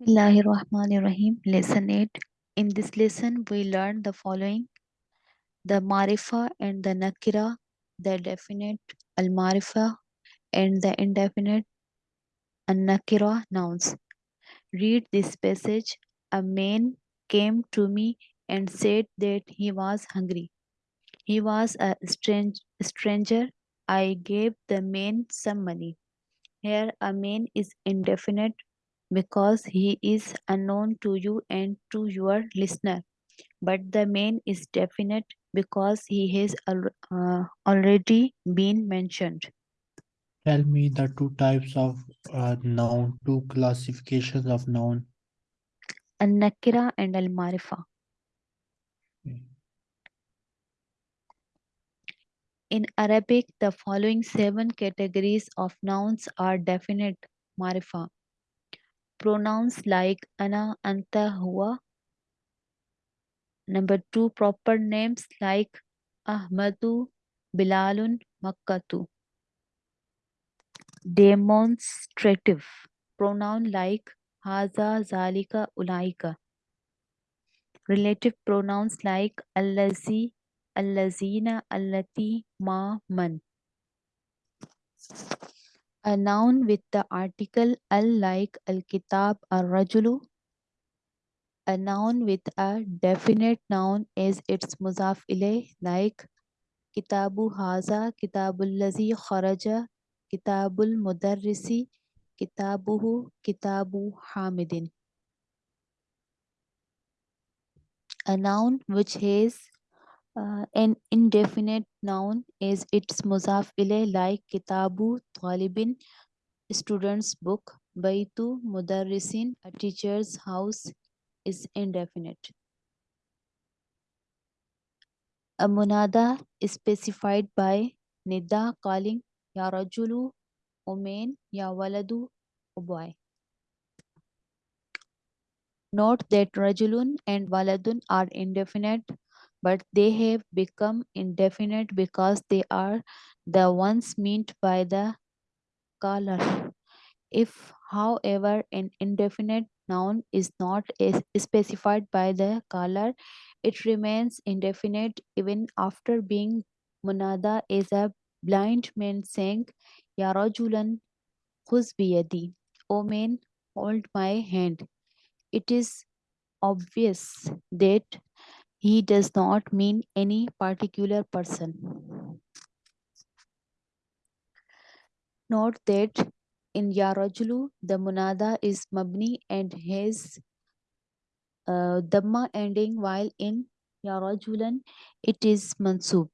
Bismillahirrahmanirrahim. Lesson 8. In this lesson, we learn the following the marifa and the nakira, the definite al marifa and the indefinite al nakira nouns. Read this passage. A man came to me and said that he was hungry. He was a strange, stranger. I gave the man some money. Here, a man is indefinite because he is unknown to you and to your listener. But the man is definite because he has al- uh, already been mentioned. Tell me the two types of uh, noun, two classifications of noun. Al Nakira and Al Marifa. In Arabic, the following seven categories of nouns are definite marifa. Pronouns like ana, anta, huwa. Number two, proper names like Ahmadu, Bilalun, Makkatu. Demonstrative pronoun like haza, zalika, ulaika. Relative pronouns like allazi, allazina, allati, ma, man. A noun with the article al like al-kitab, al-rajulu. A noun with a definite noun is its muzaf ilay like kitabu haza, kitabul lazi kharaja, kitabul mudarrisi, kitabuhu, kitabu hamidin. A noun which has uh, an indefinite noun is its muzaf ilay like kitabu talibin, student's book, baitu mudarrisin, a teacher's house is indefinite. A munada is specified by nida calling ya rajulu, umain, ya waladu, o boy. Note that rajulun and waladun are indefinite, but they have become indefinite because they are the ones meant by the caller. If, however, an indefinite noun is not specified by the caller, it remains indefinite even after being munada as a blind man saying, Ya rajulan khuz biyadi. O man, hold my hand. It is obvious that he does not mean any particular person. Note that in Yarajulu, the munada is mabni and has uh, dhamma ending, while in Yarajulan, it is mansub.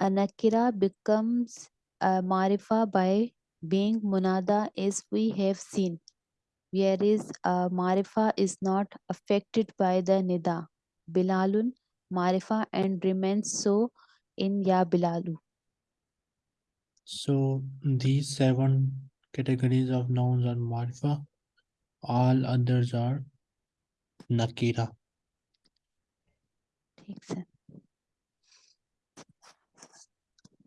Anakira becomes a marifa by being munada as we have seen, whereas uh, Marifa is not affected by the Nida. Bilalun, Marifa and remains so in Ya Bilalu. So these seven categories of nouns are Marifa, all others are Nakira.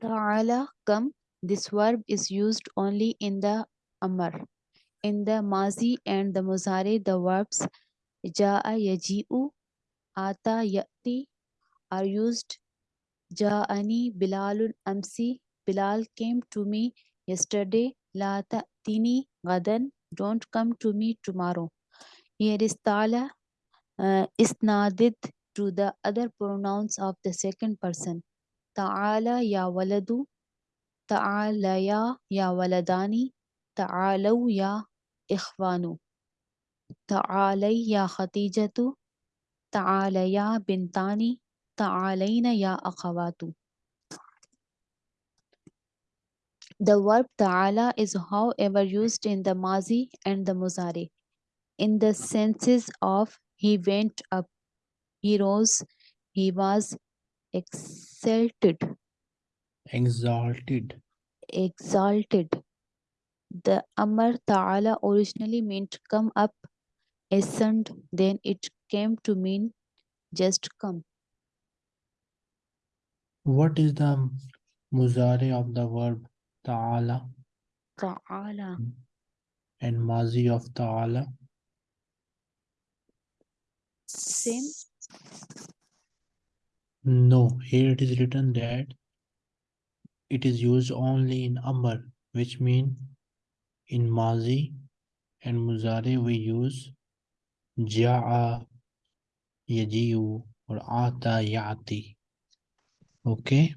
Ta'ala kam. this verb is used only in the Amar. In the mazi and the muzari, the verbs ja'a yaji'u, ata ya'ti are used. Ja'ani bilalun amsi, Bilal came to me yesterday. La ta'tini gadan, don't come to me tomorrow. Here is tala uh, isnadid to the other pronouns of the second person. Ta'ala ya waladu, ta'ala ya ya waladani, ta'alaw ya إخوان تعالي يا خديجة تعاليا بنتان تعالين يا أخوات The verb ta'ala is however used in the mazi and the muzari in the senses of he went up, he rose, he was exalted, Exalted. exalted. The Amar Ta'ala originally meant come up, ascend, then it came to mean just come. What is the muzari of the verb ta'ala? Ta'ala. and Mazi of Ta'ala? Same. No, here it is written that it is used only in Amr, which mean in Mazi and Muzare, we use Ja'a, Yaji'u, or Ata, Ya'ati. Okay?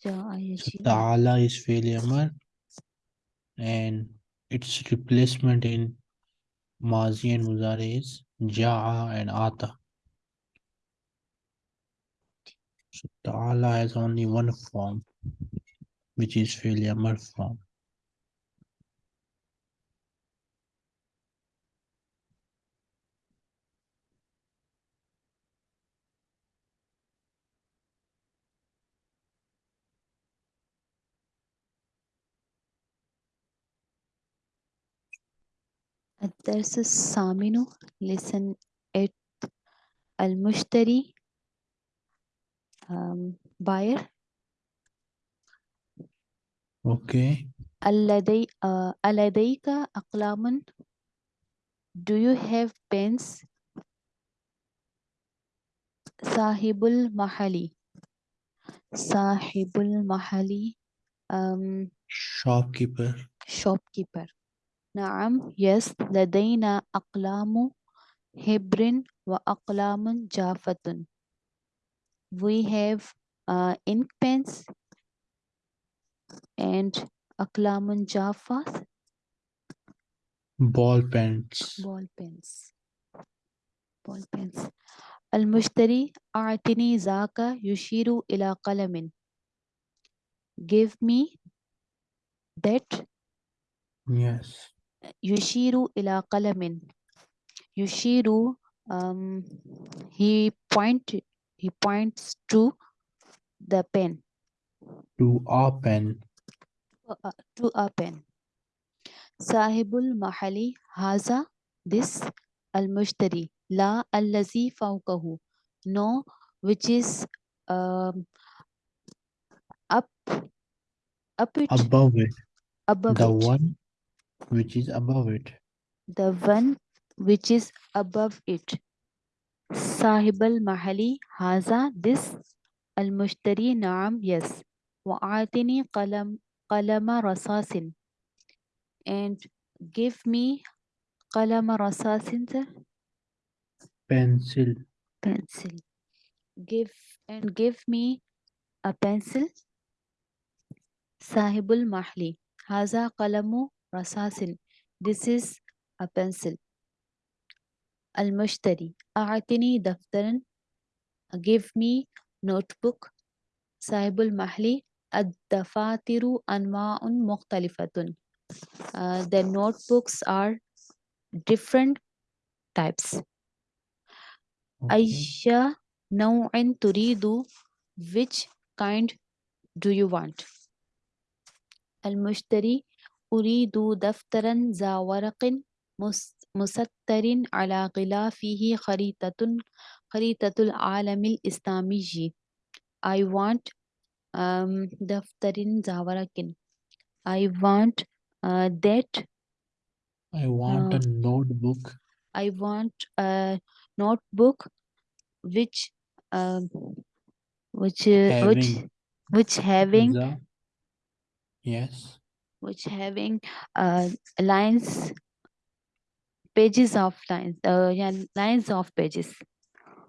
So, Ta'ala is failure and its replacement in Mazi and Muzare is Ja'a and Ata. So Ta'ala has only one form, which is failure form. الدرس الثامن listen it المشتري um, buyer Okay, الذي uh, ألديك أقلام do you have pens صاحب المحل صاحب المحل um, shopkeeper. shopkeeper نعم yes لدينا أقلام حبر وأقلام جافة we have uh, ink pens and أقلام جافة ball pens. ball pens ball pens المشتري أعطني ذاك يشير إلى قلم give me that Yes. Yushiru ila qalamin. Yushiru, um, he point he points to the pen. To a pen. Uh, uh, to a pen. Sahibul mahali haza this al mushtari la allazi fawqahu no which is um, up up it above it above the it. one which is above it. The one which is above it. Sahib al-Mahali, Haza, this. Al-Mushtari, Naam, yes. Wa'atini qalam, qalama rasasin. And give me qalama rasasin, sir. Pencil. Pencil. Give and give me a pencil. Sahibul Mahli. Haza qalamu رصاص this is a pencil المشتري أعطني دفترا give me notebook صاحب المحل الدفاتر أنواع مختلفة Uh, the notebooks are different types Okay. أي نوع تريد which kind do you want المشتري أريد دفترا ذا ورق مس- مسطر على غلافه خريطة خريطة العالم الإسلامي I want um, دفتر ذا ورق I want uh, that I want a notebook I want a notebook which um, which uh, which having which having the yes which having uh, lines, pages of lines, uh, yeah, lines of pages.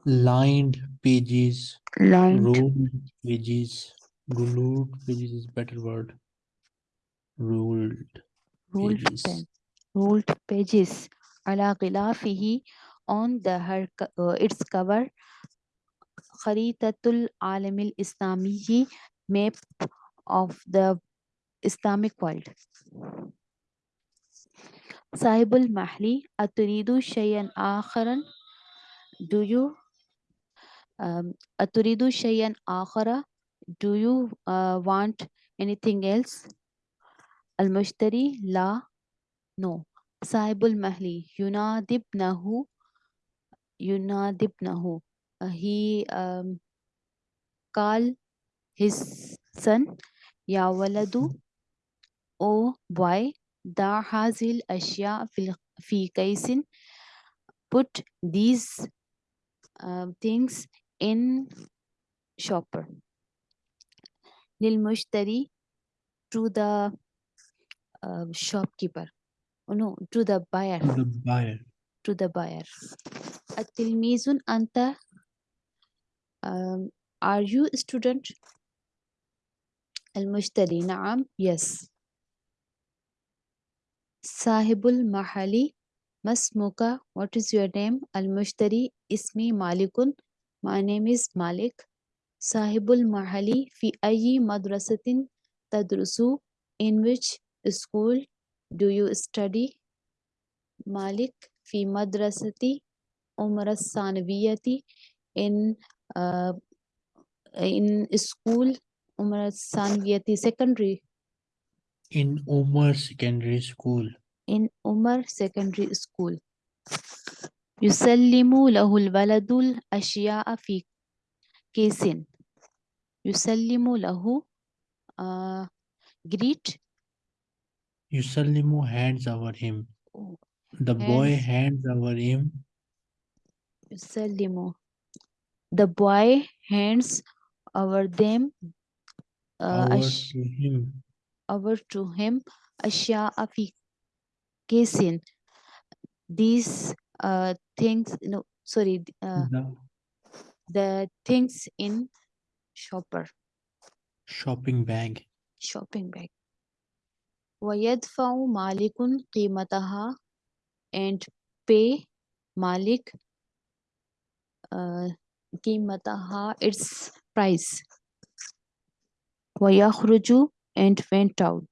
Lined pages. Lined. Ruled pages. Ruled pages is better word. Ruled. Ruled pages. Ruled pages. Ala on the her uh, its cover. Kharitatul Alamil Islamiyi map of the Islamic world. Sahibul Mahli, Aturidu Shayan Akharan. Do you Aturidu Shayan Akhara? Do you uh, want anything else? Al Mushtari La. No. Sahibul Mahli, Yunadibnahu. Yunadibnahu. Uh, he um, call his son Yawaladu ولد oh boy ضع هذه الأشياء في الق- في كيس put these um, things in shopper للمشتري to the uh, shopkeeper oh, no to the buyer To the buyer. to the buyer التلميذ أنت um, are you a student المشتري نعم yes صاحب المحلی مسموکا what is your name المشتری اسمی مالکن مائی نیم از مالک صاحب المحلی فی ای مدرستن تدرسو in which school do you study مالک فی مدرستی عمر الثانویتی ان اسکول عمر الثانویتی secondary In Umar Secondary School. in Umar secondary school يسلم له الولد الأشياء في كيس يسلم له uh, greet Yusallimu hands over him. The boy Hands. hands over him يسلم the boy hands over them uh, over أش- to him Over to him أشياء في كيس these uh, things no sorry uh, the the things in shopper shopping bag. shopping bag ويدفع مالك قيمتها and pay مالك uh, قيمتها its price ويخرج and went out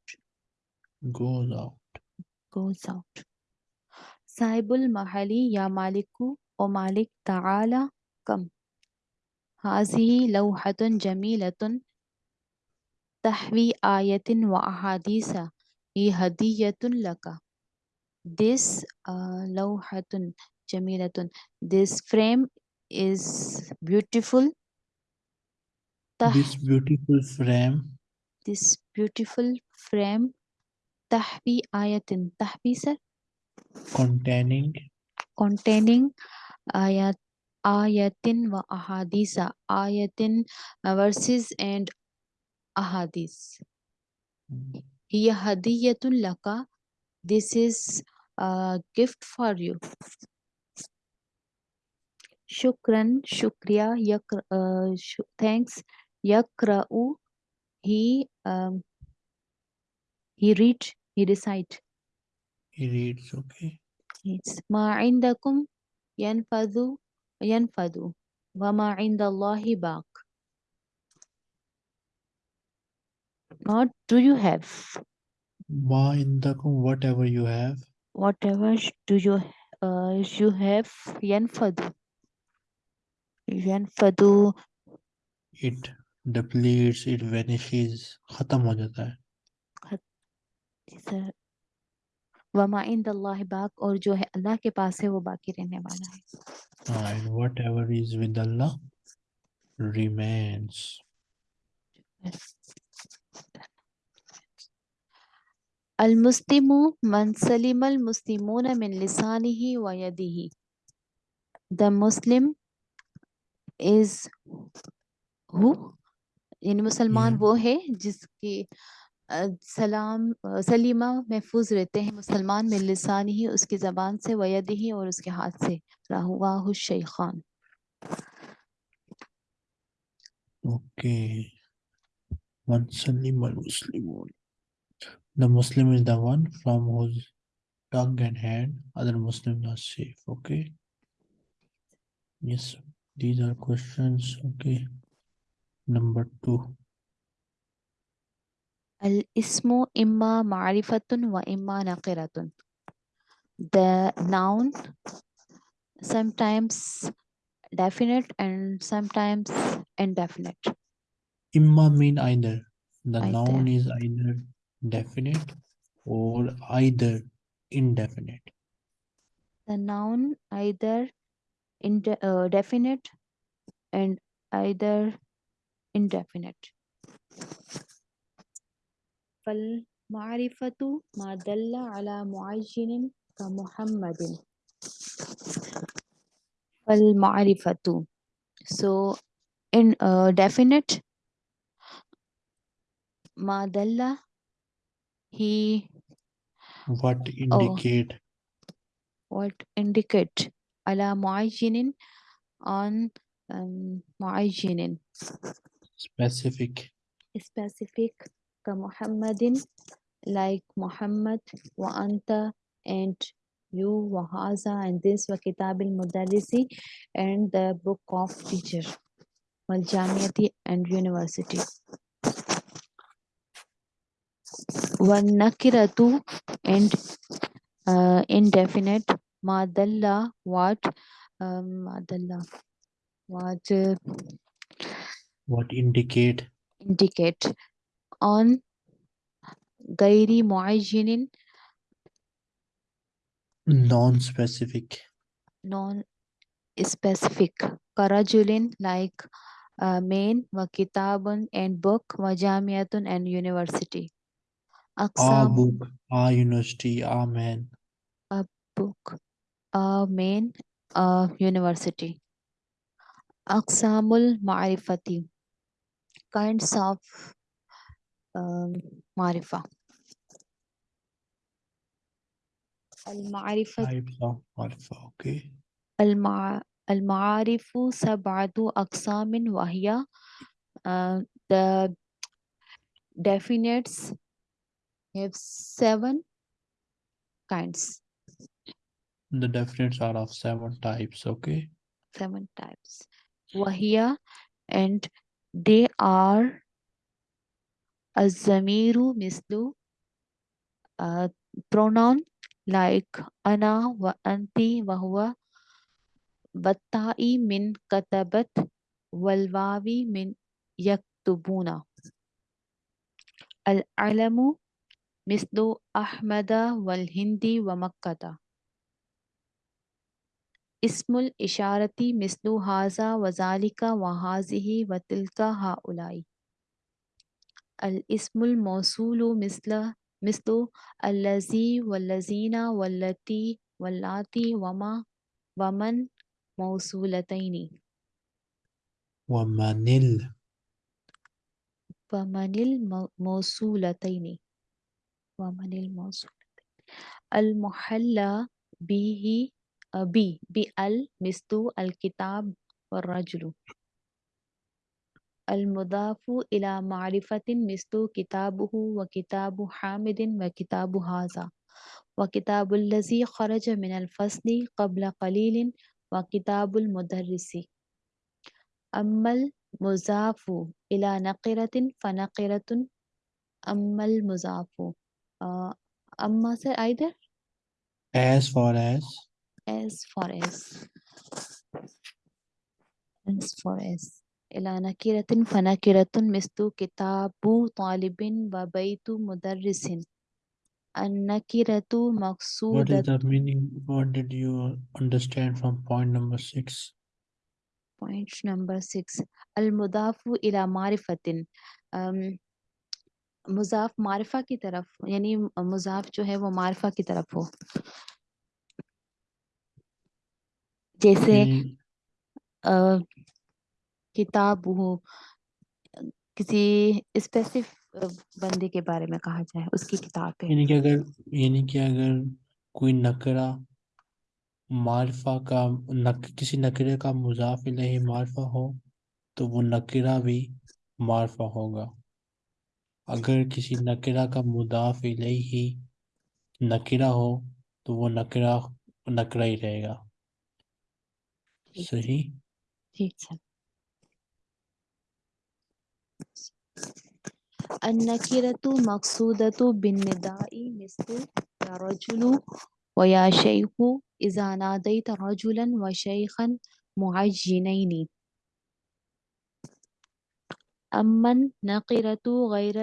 Goes out. goes out صاحب المحل يا مالك ومالك تعالى كم هذه لوحة جميلة تحوي آية وأحاديث هي هدية لك This uh, لوحة جميلة This frame is beautiful تح This beautiful frame this beautiful frame tahbi ayatin. Tahbi sir? Containing? Containing ayat ayatin wa ahadisa. Ayatin verses and ahadis. Hiya hadiyatun laka. This is a gift for you. Shukran shukriya yak uh, sh thanks. Yakra'u he um, he read he recite he reads okay. It's ma indakum yanfadu yanfadu. Wa ma indallahi baq what do you have? Ma indakum whatever you have. Whatever do you uh, you have yanfadu. Yanfadu. It depletes it vanishes ختم ہو جاتا ہے۔ وما عند اللہ باق اور جو ہے اللہ کے پاس ہے وہ باقی رہنے والا ہے۔ uh, And whatever is with Allah remains المسلم من سلم المسلمون من لسانه ويده۔ The muslim is who? یعنی مسلمان وہ ہے جس کی سلام سلیمہ محفوظ رہتے ہیں مسلمان میں لسان ہی اس کی زبان سے وید ہی اور اس کے ہاتھ سے۔ راہ شیخان اوکے۔ من سلیم المسلمون۔ The muslim is the one from whose tongue and hand other muslims are safe okay? Yes these are questions okay? Number two. Al-ismu imma ma'rifatun wa imma naqiratun. The noun sometimes definite and sometimes indefinite. Imma mean either. The either. noun is either definite or either indefinite. The noun either in de uh, definite and either indefinite. फल معرفة ما دل على معين كمحمد فالمعرفة so in uh, definite ما دل he What indicate what indicate على معين on um, Moin specific specific كمحمد like Muhammad وأنت and you وهذا and this وكتاب المدرس and the book of teacher والجامعة and university والنكرة and uh, indefinite ما دل what um, ما دل what uh, what indicate? Indicate on Gairi Muajinin. Non-specific. Non-specific. Karajulin like uh, main, wa kitabun and book, wa jamiatun and university. Aksam, a book, a university, a. A book, a main, a university. Aksamul maarifati kinds of um, معرفة المعرفة types of alpha okay المع... المعارف سبعة أقسام وهي uh, the definites have seven kinds the definites are of seven types okay seven types وهي and they are الضمير مثل uh, pronoun like أنا وأنت وهو بالتاء من كتبت والواو من يكتبون العلم مثل أحمد والهند ومكة اسم الشارتی مثل حاضہ وزالکہ و حاضی و تلکہ ہا اولائی الاسم الموصول مثل مثل الزی والذین والتی واللاتی وما ومن موصولتین. ومنل ومن الموصولتین ومن الموصولتین المحلہ بیہی بي بال مثل الكتاب والرجل المضاف إلى معرفة مثل كتابه وكتاب حامد وكتاب هذا. وكتاب الذي خرج من الفصل قبل قليل وكتاب المدرس. أما المضاف إلى نقرة فنقرة. أما المضاف uh, أما sir either as far as S for S. S for S. إلى نكرة فنكرة مثل كتاب طالب وبيت مدرس. النكرة مقصودة What is the meaning? What did you understand from point number six? Point number six. المضاف إلى معرفة. um, مضاف معرفہ کی طرف یعنی مضاف جو ہے وہ معرفہ کی طرف ہو. جیسے کتاب ہو کسی اسپیسیف بندے کے بارے میں کہا جائے اس کی کتاب ہے یعنی کہ اگر یعنی کہ اگر کوئی نکرہ معرفہ کا نک کسی نکرے کا مضاف الیہ معرفہ ہو تو وہ نکرہ بھی معرفہ ہوگا۔ اگر کسی نکرہ کا مضاف الیہ نکرہ ہو تو وہ نکرہ نکرہ ہی رہے گا۔ सही ठीक है النكرة مقصودة بالنداء مثل يا رجل ويا شيخ إذا ناديت رجلا وشيخا معجنين أما النقرة غير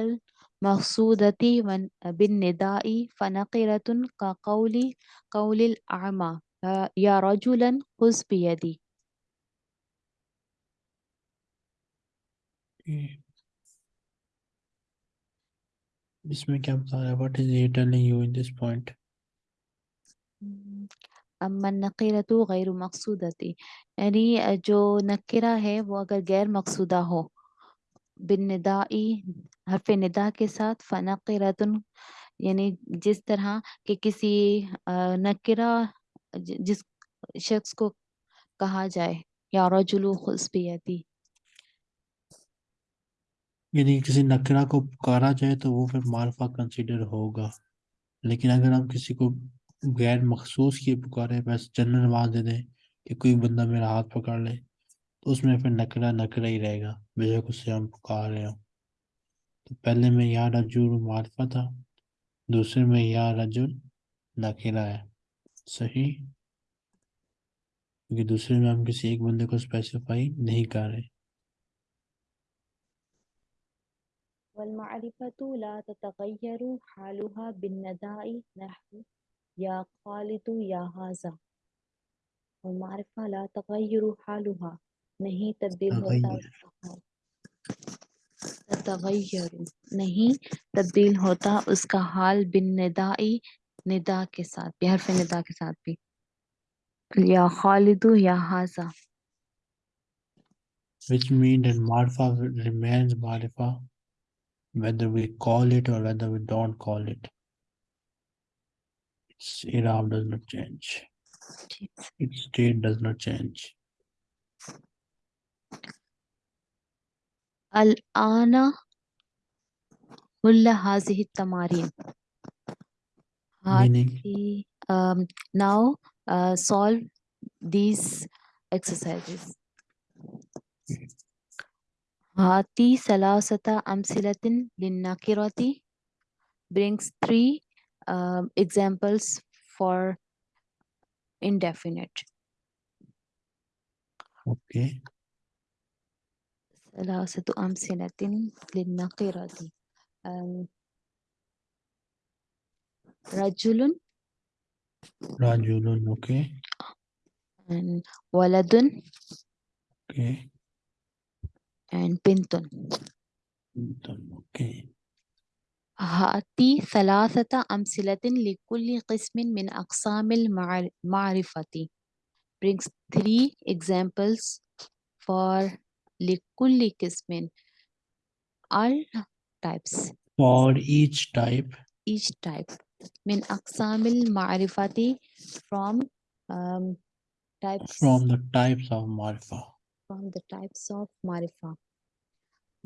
المقصودة ون- بالنداء فنقرة كقول قول الأعمى يا رجلا خذ بيدي جی۔ اس میں کیا بتا رہا ہے what is he telling you in this point اما النقیرۃ غیر مقصودتی یعنی جو نکرہ ہے وہ اگر غیر مقصودہ ہو۔ بالندائی، حرف ندا کے ساتھ فنقرۃ یعنی جس طرح کہ کسی نقیرہ جس شخص کو کہا جائے، یا رجل خصبیتی۔ یعنی کسی نکرا کو پکارا جائے تو وہ پھر مالفا کنسیڈر ہوگا۔ لیکن اگر ہم کسی کو غیر مخصوص کی پکارے، بس جنرل نماز دے دیں کہ کوئی بندہ میرا ہاتھ پکڑ لے، تو اس میں پھر نکرا نکرا ہی رہے گا۔ بے شک اس سے ہم پکار رہے ہوں۔ تو پہلے میں یا رجول معرفہ تھا، دوسرے میں یا رجول نکرا ہے۔ صحیح؟ کیونکہ دوسرے میں ہم کسی ایک بندے کو اسپیسیفائی نہیں کر رہے۔ والمعرفة لا تتغير حالها بالنداء. نحو يا خالد يا هذا. والمعرفة لا تغير حالها. نہیں تبدیل ہوتا تغیر نہیں تبدیل ہوتا اس کا حال بن ندائی ندا کے ساتھ بھی. حرف ندا کے ساتھ بھی. یا خالد یا حاضا which means that marfa remains marfa whether we call it or whether we don't call it, its Iraq does not change. Its state does not change. Al-ana hulla hazihi tamarin. Meaning? Um, now uh, solve these exercises. هاتي ثلاثة أمثلة للنكرة brings three um, examples for indefinite okay, ثلاثة أمثلة للنكرة um, رجل rajulun, okay, and ولد okay, and بنت okay. هاتي ثلاثة أمثلة لكل قسم من أقسام المعر- المعرفة brings three examples for لكل قسم all types For each type each type من أقسام المعرفة from um, types from the types of marifa. from the types of marifa.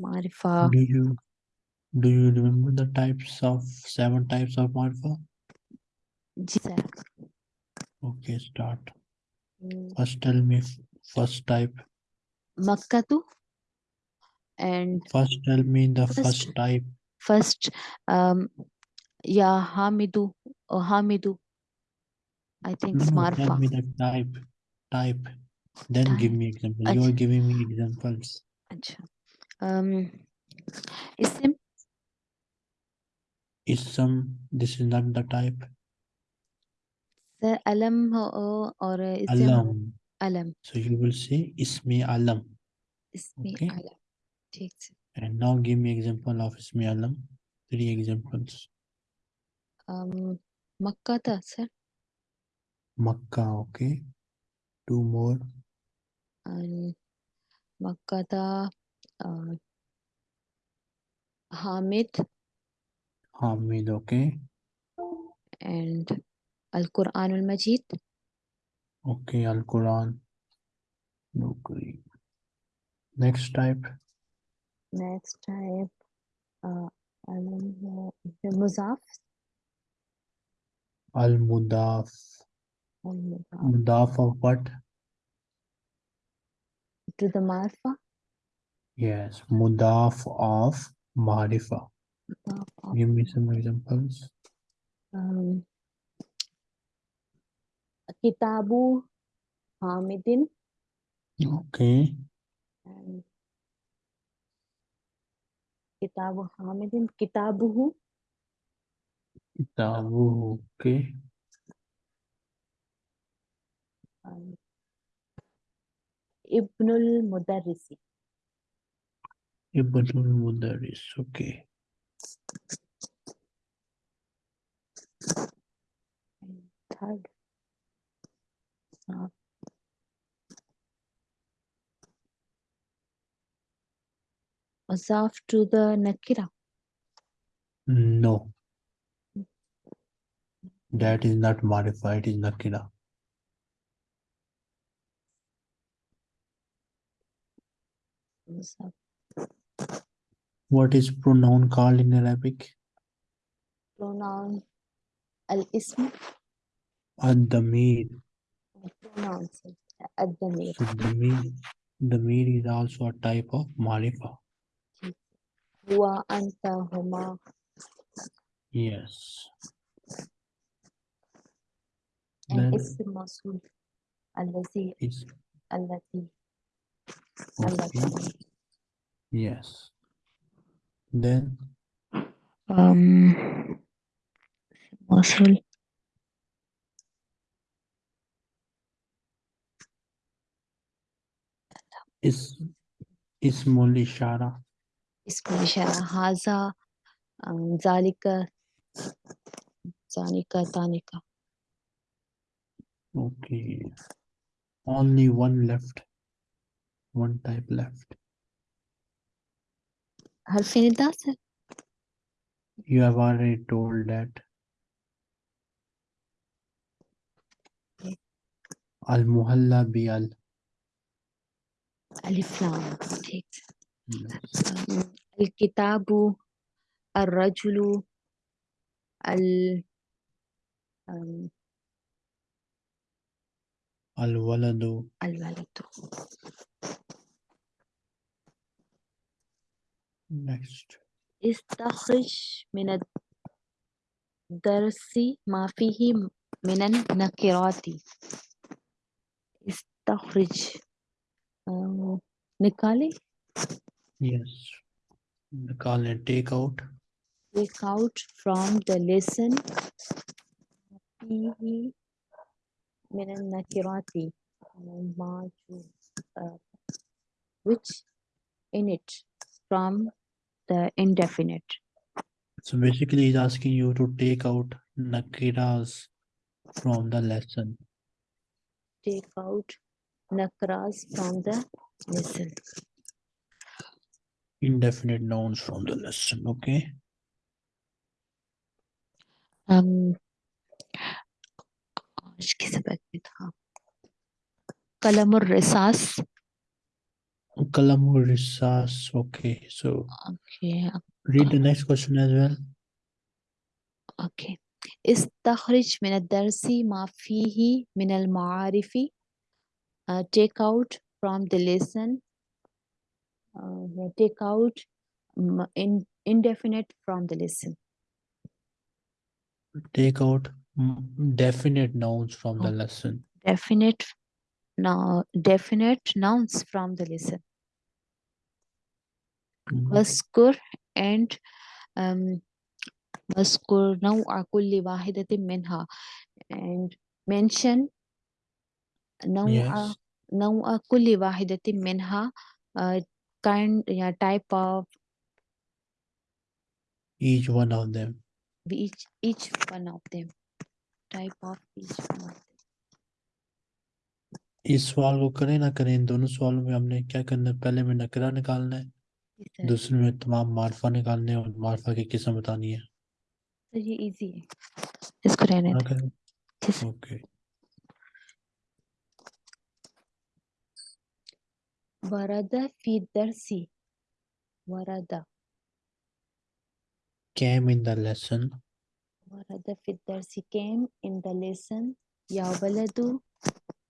Marifa. Do you do you remember the types of seven types of marifa? Yes. Okay, start. Mm. First, tell me first type. Makkatu. And first, tell me the first, first type. First, um, yeah, Hamidu uh, Hamidu. I think no, no, Tell me the type. Type. Then give me example. You are giving me examples. Achha. Um, isim. Is some this is not the type. Sir, alam ho or uh. Alam. Alam. So you will say ismi alam. Ismi Okay. alam. ठीक से And now give me example of ismi alam. Three examples. um, Makkah, sir. Makkah. Okay two more. And Makata uh, Hamid. Hamid okay. And Al-Quran Al-Majid okay Al-Quran. No next type. Next type uh, Al-Muzaf. Al-Mudaf. Mudaf. The of what? To the marfa. Yes, mudaf of marifa. Give me some examples. Um, Kitabu Hamidin. Okay. And Kitabu Hamidin. Kitabuhu. Kitabuhu. Okay. Ibnul Mudarrisi. Ibnul Mudarris, okay. Third. Azaf to the Nakira? No. That is not modified, it is Nakira. What is pronoun called in Arabic? Pronoun al-ism. Ad-damir. Pronoun ad-damir. So, damir, damir is also a type of marifa. Huwa, anta, huma. Yes. And then, ism masul. Al-lazi. Al-lazi. okay. التي Yes. Then um, موصول is ismul ishara. اسم الإشارة هذا um, ذلك ذلك ذلك Okay. Only one left. one type left. I'll finish that. You have already told that. Al Muhalla bi al. Alif Lam. Al Kitabu, Al Rajulu, Al. Um, الولد الولد next. استخرج من الدرس ما فيه من النكرات. استخرج. نکالے؟ Yes. نکالے take out. Take out from the lesson. ما فيه من النكرات ما جو- uh, which in it from the indefinite So basically he's asking you to take out nakiras from the lesson. take out nakras from the lesson Indefinite nouns from the lesson. Okay. um, آج کے سبق میں تھا قلم الرصاص. قلم الرصاص okay so okay read the next question as well. Okay استخرج من الدرس ما فیہ من المعارف take out from the lesson take out indefinite from the lesson. take out definite nouns from the Oh. lesson. definite now definite nouns from the lesson Mm, واذكر and um, واذكر نوع كل واحدة منها and mention نوع Yes. نوع كل واحدة منها uh, kind yeah, type of Each one of them. each each one of them type of each اس سوال کو کریں نہ کریں دونوں سوالوں میں ہم نے کیا کرنا ہے؟ پہلے میں نکرہ نکالنا ہے دوسرے میں تمام معرفہ نکالنے اور معرفہ کی قسم بتانی ہے۔ یہ ایزی ہے اس کو رہنے دیں اوکے وردہ فی درسی Warda came in the lesson. ورد في الدرس came in the lesson يا ولد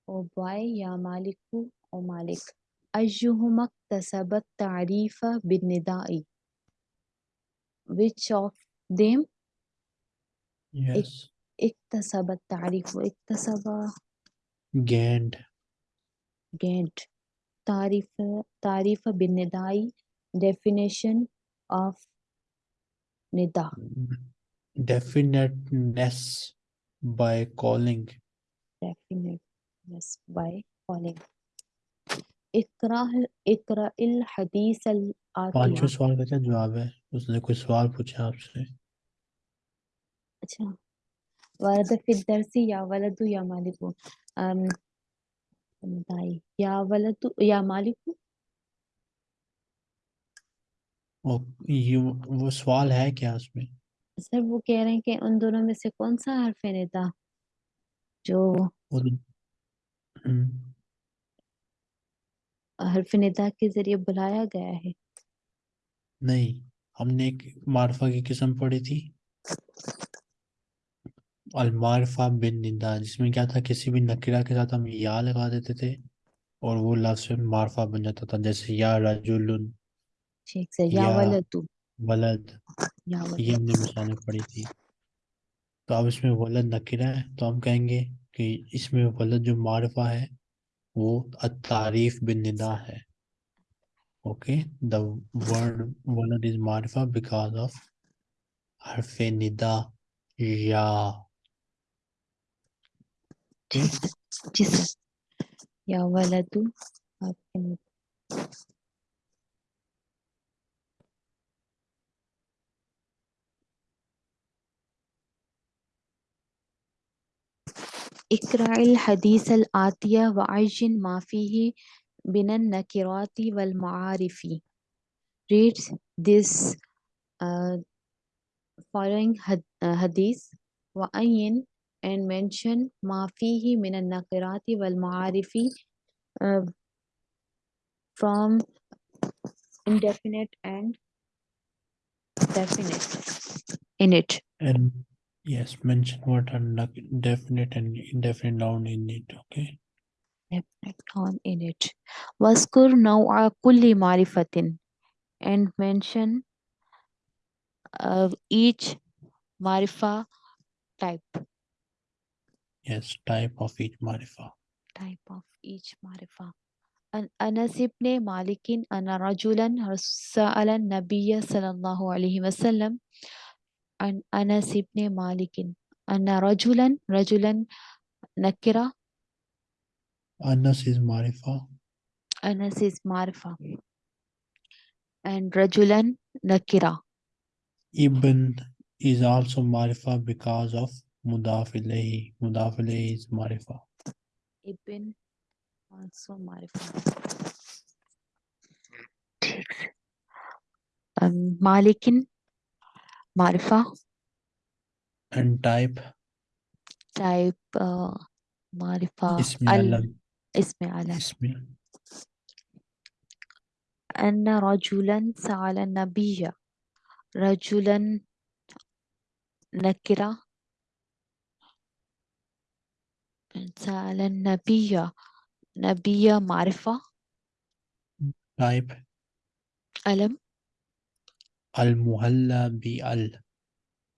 أو boy يا مالك أو مالك أيهما اكتسب التعريف بالنداء which of them? Yes. اكتسب التعريف اكتسب gained gained تعريف تعريف بالنداء definition of Nida definiteness by calling. Definiteness by calling. اقرا الحدیث پانچویں سوال کا کیا جواب ہے؟ اس نے کوئی سوال پوچھا آپ سے؟ اچھا. ورد فی الدرس یا ولد یا مالک. یا ولد یا مالک؟ وہ سوال ہے کیا اس میں؟ سر وہ کہہ رہے ہیں کہ ان دونوں میں سے کون سا حرف ندا جو حرف ندا کے ذریعے بلایا گیا ہے۔ نہیں ہم نے ایک معرفہ کی قسم پڑھی تھی۔ المعرفہ بن ندا جس میں کیا تھا کسی بھی نکرا کے ساتھ ہم یا لگا دیتے تھے اور وہ لفظ معرفہ بن جاتا تھا جیسے یا رجل یا ولد ولد یہ ہم نے مثالیں پڑھی تھی۔ تو اب اس میں ولد نکرہ ہے تو ہم کہیں گے کہ اس میں ولد جو معرفہ ہے وہ التعریف بن ندا ہے۔ اوکے دا ورڈ ولد از معرفہ بیکاز آف حرف ندا یا۔ جی سر یا ولد Iqra'il Hadith al Atiya Vajin Mafihi Binan Nakirati wal maarifi reads this uh, following had, uh, Hadith. Vajin and mention Mafihi binan Nakirati wal maarifi from indefinite and definite. In it. Yes, mention what are definite and indefinite noun in it, okay? Definite noun in it. Waskur naw'a kulli marifatin and mention of each marifa type. Yes, type of each marifa. Type of each marifa. An Anas ibn Malikin, Anarajulan Rajulan, Nabiya sallallahu alayhi Wasallam. عن أنس بن مالك أن رجلا رجلا نكرة anas is marifa Anas is معرفة and رجلا نكرة ibn is also marifa because of mudaf ilayhi mudaf ilayhi is marifa ابن also معرفة um, مالك معرفة. And type. Type uh, معرفة. ismi ال alam اسم علم. ismi أن رجلا سأل النبي. رجلا نكرة. سأل النبي. نبي معرفة. Type. ألم bi al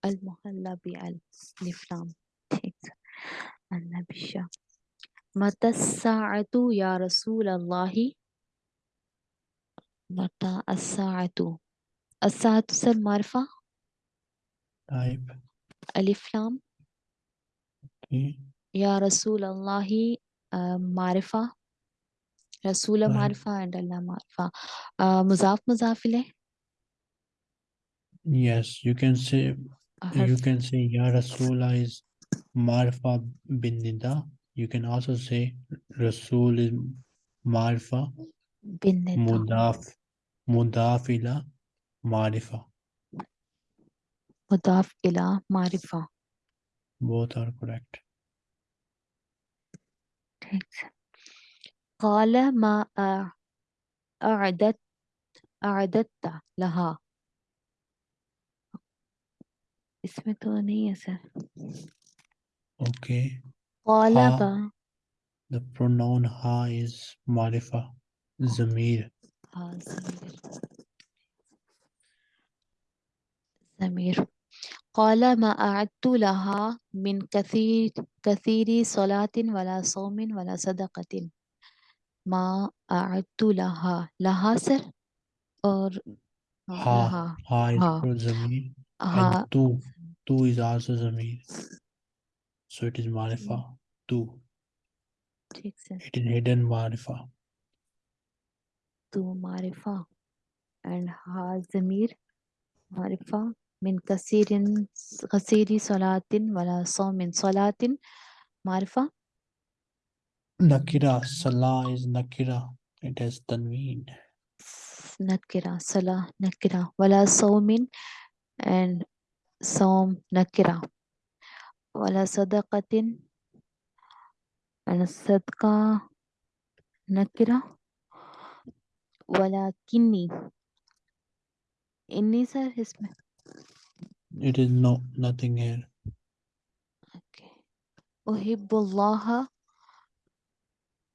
المهلى بأل لفلام النبي متى الساعة يا رسول الله؟ متى الساعة؟ الساعة سر معرفة type ألف لام. يا رسول الله آه، معرفة. رسول type معرفة عند الله معرفة. آه، مضاف مضاف إليه. yes you can say you حرف can say ya rasula is marfa bin nida you can also say rasul is marfa بالندى mudaf mudaf ila marifa مضاف إلى معرفة both are correct قال ما أع- أعددت أعددت لها اسم ونيسة Okay. Ha. غالبا The pronoun ها is معرفة. زمير ها زمير زمير قال ما أعدت لها من كثير كثير صلاة ولا صوم ولا صدقة. ما أعدت لها. لها سر؟ or ها. ها, ها. ها. تو تو از آلسو ضمیر سو اٹ از معرفہ تو ٹھیک ہے اٹ از ہڈن معرفہ تو معرفہ اینڈ ہا ضمیر معرفہ من کثیر غسیر صلاتن ولا صوم من صلاتن معرفہ نکرہ صلاة از نکرہ اٹ از تنوین نکرہ صلاة نکرہ ولا صوم من and sawm nakira, wala sadaqatin and sadqa nakira, wala kinni. Inni sir isme. It is no nothing here. Okay. Uhibbullaha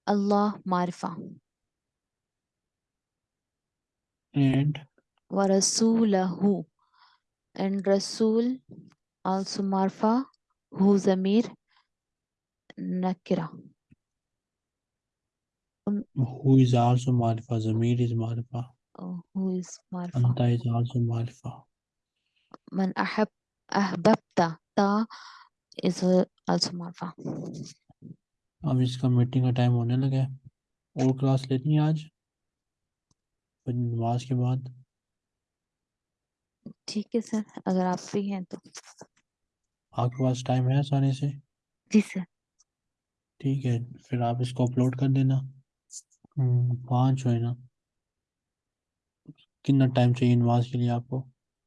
Allah marifa. And wa rasulahu meeting کا ٹائم ہونے لگے اور کلاس لیتی ہیں آج۔ نماز کے بعد۔ ٹھیک ہے سر اگر آپ فری ہیں تو۔ آپ کے پاس ٹائم ہے آسانی سے؟ جی سر۔ ٹھیک ہے پھر آپ اس کو اپلوڈ کر دینا۔ پانچ ہوئے نا۔ کتنا ٹائم چاہیے نماز کے لیے آپ کو؟